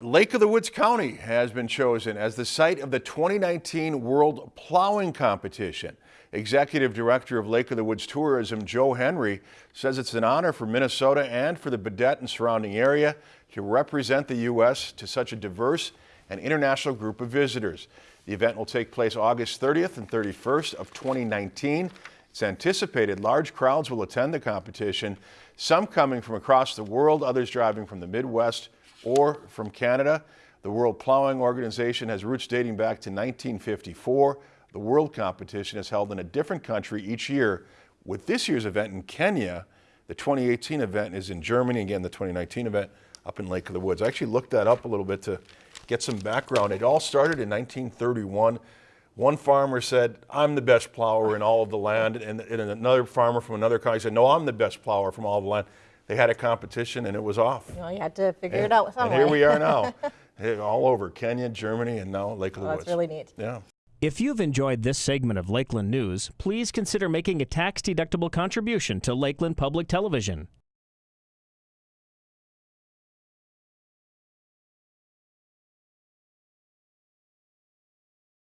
Lake of the Woods County has been chosen as the site of the 2019 World Plowing Competition. Executive Director of Lake of the Woods Tourism, Joe Henry, says it's an honor for Minnesota and for the Baudette and surrounding area to represent the U.S. to such a diverse and international group of visitors. The event will take place August 30th and 31st of 2019. It's anticipated large crowds will attend the competition, some coming from across the world, others driving from the Midwest or from Canada. The World Plowing Organization has roots dating back to 1954. The World Competition is held in a different country each year. With this year's event in Kenya, the 2018 event is in Germany. Again, the 2019 event up in Lake of the Woods. I actually looked that up a little bit to get some background. It all started in 1931. One farmer said, I'm the best plower in all of the land. And, and another farmer from another county said, no, I'm the best plower from all of the land they had a competition and it was off. Well, you had to figure and, it out some And here we are now, all over Kenya, Germany, and now Lake oh, of the well, Woods. That's really neat. Yeah. If you've enjoyed this segment of Lakeland News, please consider making a tax-deductible contribution to Lakeland Public Television.